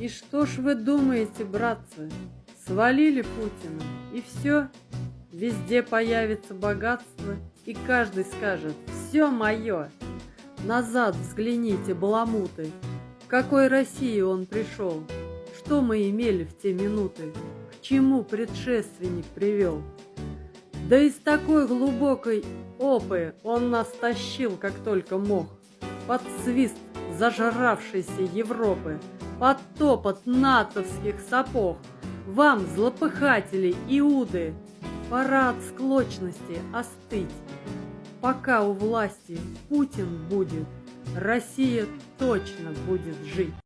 И что ж вы думаете, братцы, свалили Путина, и все? Везде появится богатство, и каждый скажет «все мое». Назад взгляните, баламуты, в какой России он пришел, что мы имели в те минуты, к чему предшественник привел. Да из такой глубокой опы он нас тащил, как только мог, под свист зажравшейся Европы, под топот натовских сапог. Вам, злопыхатели, иуды, пора от склочности остыть. Пока у власти Путин будет, Россия точно будет жить.